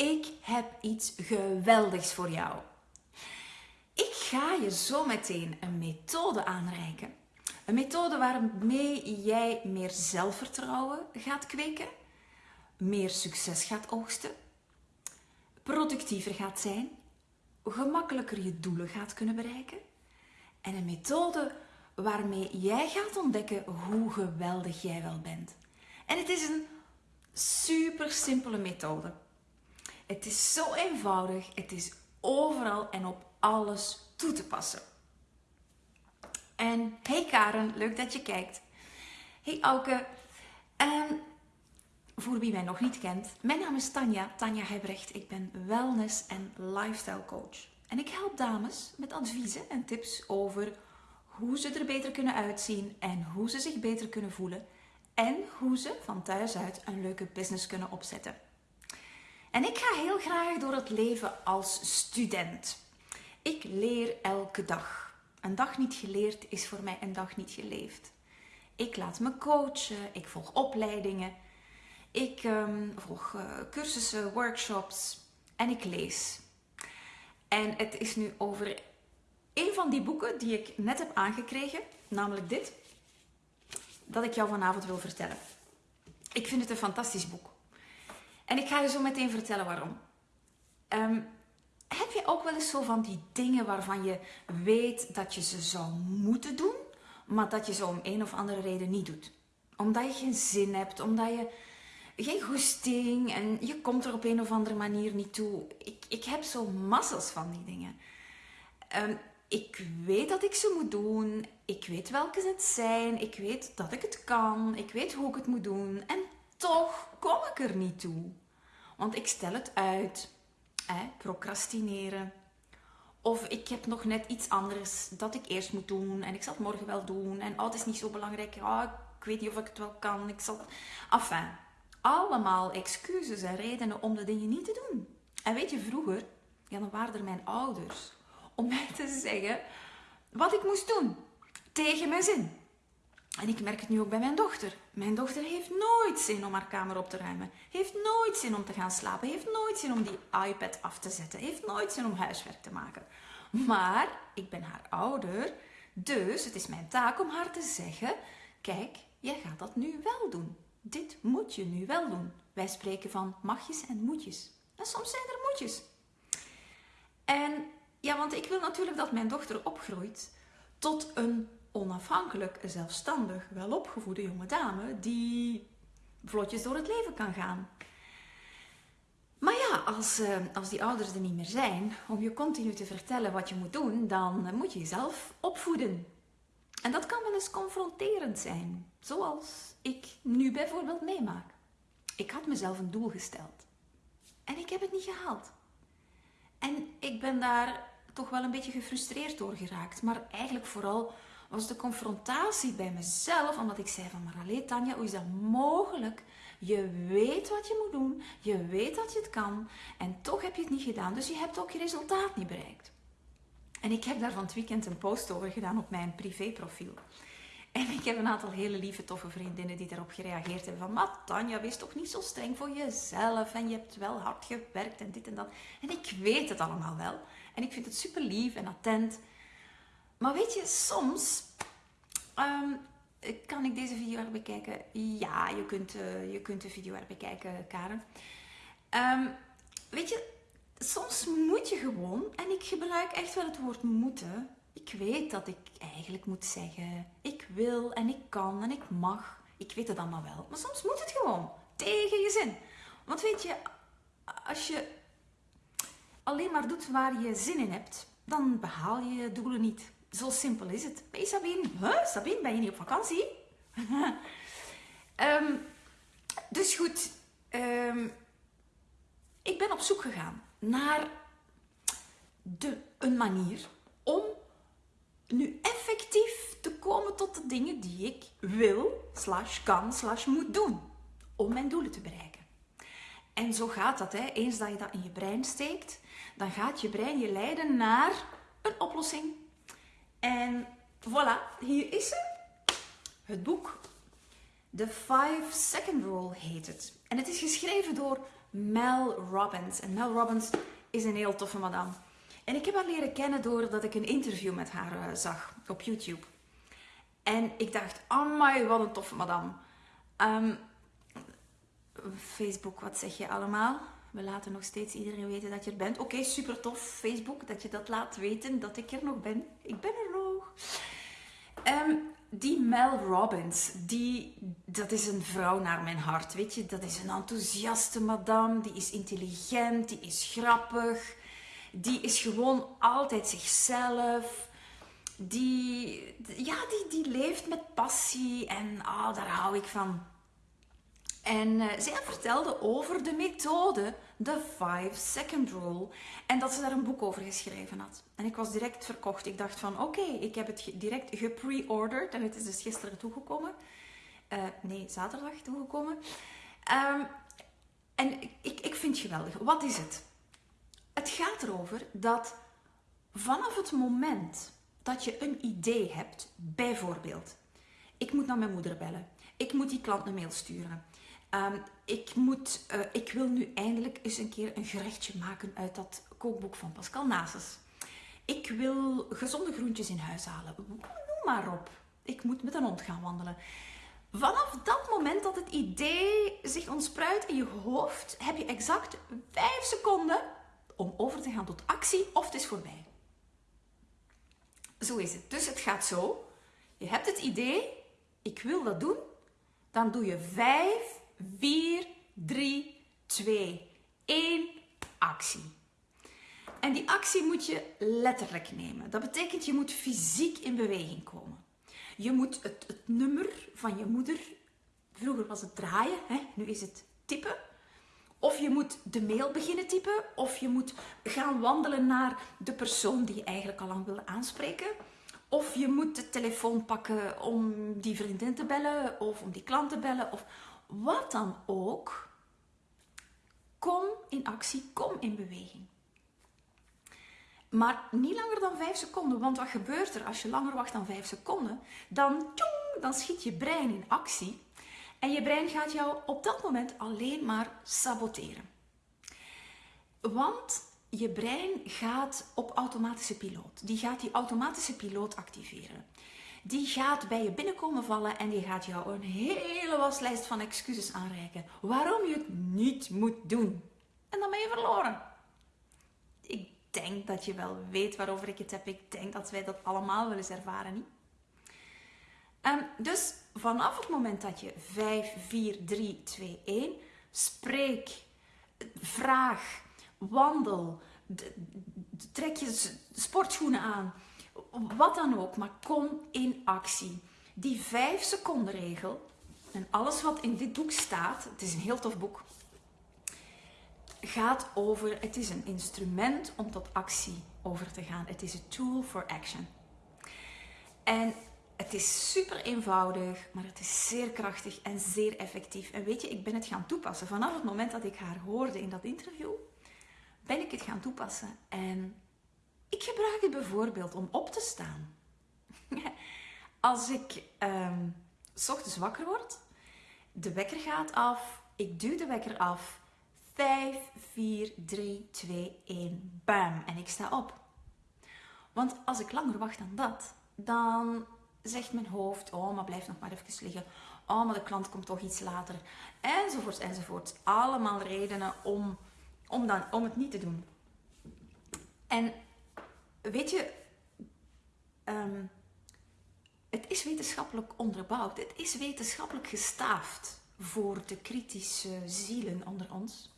ik heb iets geweldigs voor jou. Ik ga je zo meteen een methode aanreiken. Een methode waarmee jij meer zelfvertrouwen gaat kweken, meer succes gaat oogsten, productiever gaat zijn, gemakkelijker je doelen gaat kunnen bereiken en een methode waarmee jij gaat ontdekken hoe geweldig jij wel bent. En het is een super simpele methode. Het is zo eenvoudig, het is overal en op alles toe te passen. En hey Karen, leuk dat je kijkt. Hey Auke, um, voor wie mij nog niet kent, mijn naam is Tanja, Tanja Hebrecht. Ik ben wellness- en lifestyle coach. En ik help dames met adviezen en tips over hoe ze er beter kunnen uitzien en hoe ze zich beter kunnen voelen en hoe ze van thuis uit een leuke business kunnen opzetten. En ik ga heel graag door het leven als student. Ik leer elke dag. Een dag niet geleerd is voor mij een dag niet geleefd. Ik laat me coachen, ik volg opleidingen, ik um, volg uh, cursussen, workshops en ik lees. En het is nu over een van die boeken die ik net heb aangekregen, namelijk dit, dat ik jou vanavond wil vertellen. Ik vind het een fantastisch boek. En ik ga je zo meteen vertellen waarom. Um, heb je ook wel eens zo van die dingen waarvan je weet dat je ze zou moeten doen, maar dat je ze om een of andere reden niet doet? Omdat je geen zin hebt, omdat je geen goesting en je komt er op een of andere manier niet toe. Ik, ik heb zo massas van die dingen. Um, ik weet dat ik ze moet doen. Ik weet welke het zijn. Ik weet dat ik het kan. Ik weet hoe ik het moet doen. En toch kom ik er niet toe. Want ik stel het uit. Hè, procrastineren. Of ik heb nog net iets anders dat ik eerst moet doen. En ik zal het morgen wel doen. En oh, is niet zo belangrijk. Oh, ik weet niet of ik het wel kan. Ik zal... Enfin, allemaal excuses en redenen om de dingen niet te doen. En weet je, vroeger, ja, dan waren er mijn ouders om mij te zeggen wat ik moest doen. Tegen mijn zin. En ik merk het nu ook bij mijn dochter. Mijn dochter heeft nooit zin om haar kamer op te ruimen. Heeft nooit zin om te gaan slapen. Heeft nooit zin om die iPad af te zetten. Heeft nooit zin om huiswerk te maken. Maar ik ben haar ouder. Dus het is mijn taak om haar te zeggen: Kijk, jij gaat dat nu wel doen. Dit moet je nu wel doen. Wij spreken van magjes en moetjes. En soms zijn er moetjes. En ja, want ik wil natuurlijk dat mijn dochter opgroeit tot een onafhankelijk, zelfstandig, welopgevoede jonge dame die vlotjes door het leven kan gaan. Maar ja, als, uh, als die ouders er niet meer zijn om je continu te vertellen wat je moet doen, dan moet je jezelf opvoeden. En dat kan wel eens confronterend zijn, zoals ik nu bijvoorbeeld meemaak. Ik had mezelf een doel gesteld en ik heb het niet gehaald. En ik ben daar toch wel een beetje gefrustreerd door geraakt. Maar eigenlijk vooral was de confrontatie bij mezelf, omdat ik zei van, maar alleen Tanja, hoe is dat mogelijk? Je weet wat je moet doen, je weet dat je het kan en toch heb je het niet gedaan. Dus je hebt ook je resultaat niet bereikt. En ik heb daar van het weekend een post over gedaan op mijn privéprofiel. En ik heb een aantal hele lieve, toffe vriendinnen die daarop gereageerd hebben van... Maar Tanja, wees toch niet zo streng voor jezelf en je hebt wel hard gewerkt en dit en dat. En ik weet het allemaal wel. En ik vind het super lief en attent. Maar weet je, soms um, kan ik deze video erbij bekijken. Ja, je kunt, uh, je kunt de video erbij bekijken, Karen. Um, weet je, soms moet je gewoon, en ik gebruik echt wel het woord moeten. Ik weet dat ik eigenlijk moet zeggen, ik wil en ik kan en ik mag. Ik weet het allemaal wel. Maar soms moet het gewoon. Tegen je zin. Want weet je, als je alleen maar doet waar je zin in hebt, dan behaal je je doelen niet. Zo simpel is het. Hey Sabine? Sabine, ben je niet op vakantie? um, dus goed, um, ik ben op zoek gegaan naar de, een manier om nu effectief te komen tot de dingen die ik wil, slash kan, slash moet doen om mijn doelen te bereiken. En zo gaat dat. Hè. Eens dat je dat in je brein steekt, dan gaat je brein je leiden naar een oplossing. En voilà, hier is ze. Het boek. The 5 Second Rule heet het. En het is geschreven door Mel Robbins. En Mel Robbins is een heel toffe madame. En ik heb haar leren kennen doordat ik een interview met haar uh, zag op YouTube. En ik dacht, amai, wat een toffe madame. Um, Facebook, wat zeg je allemaal? We laten nog steeds iedereen weten dat je er bent. Oké, super tof, Facebook, dat je dat laat weten dat ik er nog ben. Ik ben er. Um, die Mel Robbins, die, dat is een vrouw naar mijn hart, weet je. Dat is een enthousiaste madame, die is intelligent, die is grappig. Die is gewoon altijd zichzelf. Die, ja, die, die leeft met passie en ah, daar hou ik van. En uh, zij vertelde over de methode, de 5 second rule. En dat ze daar een boek over geschreven had. En ik was direct verkocht. Ik dacht van oké, ik heb het direct gepre-ordered. En het is dus gisteren toegekomen. Uh, nee, zaterdag toegekomen. Um, en ik, ik vind het geweldig. Wat is het? Het gaat erover dat vanaf het moment dat je een idee hebt, bijvoorbeeld, ik moet naar mijn moeder bellen, ik moet die klant een mail sturen, um, ik, moet, uh, ik wil nu eindelijk eens een keer een gerechtje maken uit dat kookboek van Pascal Nasus. Ik wil gezonde groentjes in huis halen. Noem maar op. Ik moet met een hond gaan wandelen. Vanaf dat moment dat het idee zich ontspruit in je hoofd, heb je exact 5 seconden om over te gaan tot actie of het is voorbij. Zo is het. Dus het gaat zo. Je hebt het idee, ik wil dat doen. Dan doe je 5, 4, 3, 2, 1, actie. En die actie moet je letterlijk nemen. Dat betekent je moet fysiek in beweging komen. Je moet het, het nummer van je moeder, vroeger was het draaien, hè? nu is het typen. Of je moet de mail beginnen typen, of je moet gaan wandelen naar de persoon die je eigenlijk al lang wil aanspreken. Of je moet de telefoon pakken om die vriendin te bellen, of om die klant te bellen, of wat dan ook. Kom in actie, kom in beweging. Maar niet langer dan 5 seconden, want wat gebeurt er als je langer wacht dan 5 seconden? Dan, tjong, dan schiet je brein in actie en je brein gaat jou op dat moment alleen maar saboteren. Want je brein gaat op automatische piloot. Die gaat die automatische piloot activeren. Die gaat bij je binnenkomen vallen en die gaat jou een hele waslijst van excuses aanreiken waarom je het niet moet doen. En dan ben je verloren. Ik denk dat je wel weet waarover ik het heb. Ik denk dat wij dat allemaal wel eens ervaren, niet? Um, dus vanaf het moment dat je 5, 4, 3, 2, 1 spreek, vraag, wandel, trek je sportschoenen aan, wat dan ook, maar kom in actie. Die 5 seconden regel en alles wat in dit boek staat, het is een heel tof boek, gaat over, het is een instrument om tot actie over te gaan. Het is een tool for action. En het is super eenvoudig, maar het is zeer krachtig en zeer effectief. En weet je, ik ben het gaan toepassen. Vanaf het moment dat ik haar hoorde in dat interview, ben ik het gaan toepassen. En gebruik het bijvoorbeeld om op te staan. Als ik um, s ochtends wakker word, de wekker gaat af, ik duw de wekker af. 5, 4, 3, 2, 1, bam. En ik sta op. Want als ik langer wacht dan dat, dan zegt mijn hoofd, oh, maar blijf nog maar even liggen. Oh, maar de klant komt toch iets later. Enzovoort, enzovoort. Allemaal redenen om, om, dan, om het niet te doen. En weet je, um, het is wetenschappelijk onderbouwd. Het is wetenschappelijk gestaafd voor de kritische zielen onder ons.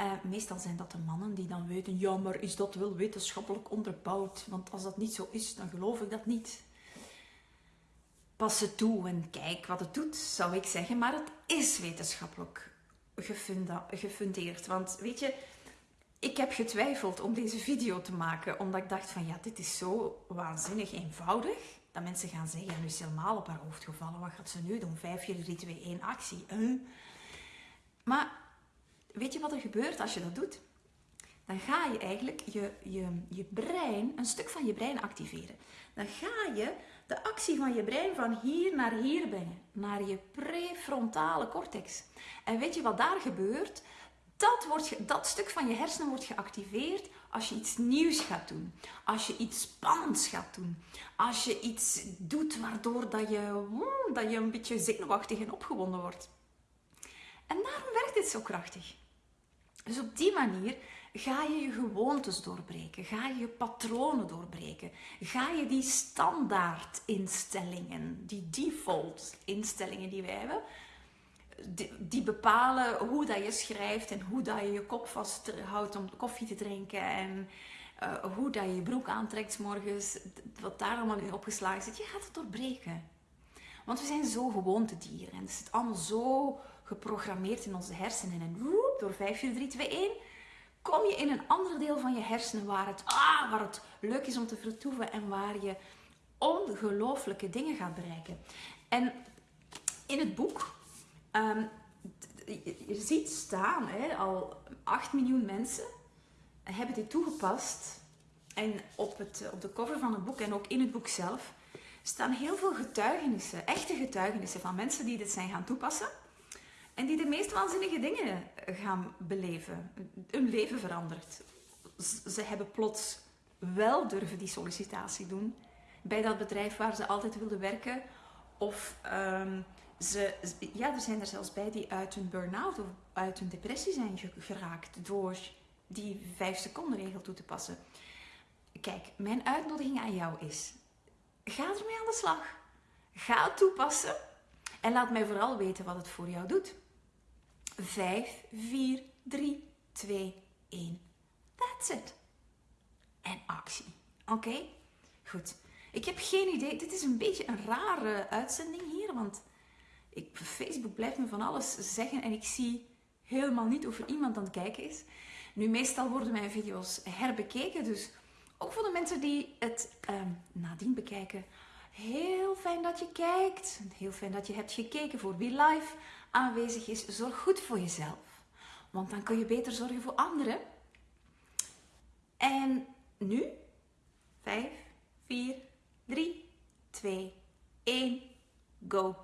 Uh, meestal zijn dat de mannen die dan weten, ja, maar is dat wel wetenschappelijk onderbouwd? Want als dat niet zo is, dan geloof ik dat niet pas het toe en kijk wat het doet, zou ik zeggen. Maar het is wetenschappelijk gefundeerd. Want weet je, ik heb getwijfeld om deze video te maken, omdat ik dacht van ja, dit is zo waanzinnig eenvoudig. Dat mensen gaan zeggen, ja, nu is helemaal op haar hoofd gevallen. Wat gaat ze nu doen? 5, 4, 3, 2, 1, actie. Maar weet je wat er gebeurt als je dat doet? Dan ga je eigenlijk je, je, je brein, een stuk van je brein activeren. Dan ga je de actie van je brein van hier naar hier brengen, naar je prefrontale cortex. En weet je wat daar gebeurt? Dat, wordt, dat stuk van je hersenen wordt geactiveerd als je iets nieuws gaat doen. Als je iets spannends gaat doen. Als je iets doet waardoor dat je, dat je een beetje zenuwachtig en opgewonden wordt. En daarom werkt dit zo krachtig. Dus op die manier ga je je gewoontes doorbreken, ga je je patronen doorbreken, ga je die standaard instellingen, die default instellingen die wij hebben, die, bepalen hoe dat je schrijft en hoe dat je je kop vasthoudt om koffie te drinken en uh, hoe dat je je broek aantrekt morgens, wat daar allemaal in opgeslagen zit, je gaat het doorbreken. Want we zijn zo gewoontedieren en het is allemaal zo geprogrammeerd in onze hersenen. En door 5, 4, 3, 2, 1 kom je in een ander deel van je hersenen waar het, ah, waar het leuk is om te vertoeven en waar je ongelooflijke dingen gaat bereiken. En in het boek, um, je ziet staan, hè, al 8 miljoen mensen hebben dit toegepast. En op, het, op de cover van het boek en ook in het boek zelf staan heel veel getuigenissen, echte getuigenissen van mensen die dit zijn gaan toepassen. En die de meest waanzinnige dingen gaan beleven. Hun leven verandert. Ze hebben plots wel durven die sollicitatie doen bij dat bedrijf waar ze altijd wilden werken. Of um, ja, er zijn er zelfs bij die uit hun burn-out of uit hun depressie zijn geraakt door die vijf seconden regel toe te passen. Kijk, mijn uitnodiging aan jou is: ga ermee aan de slag. Ga het toepassen en laat mij vooral weten wat het voor jou doet. 5, 4, 3, 2, 1. That's it. En actie. Oké? Goed. Ik heb geen idee. Dit is een beetje een rare uitzending hier, want ik, Facebook blijft me van alles zeggen en ik zie helemaal niet of er iemand aan het kijken is. Nu, meestal worden mijn video's herbekeken, dus ook voor de mensen die het um, nadien bekijken. Heel fijn dat je kijkt. Heel fijn dat je hebt gekeken voor wie live aanwezig is, zorg goed voor jezelf. Want dan kun je beter zorgen voor anderen. En nu, 5, 4, 3, 2, 1, go.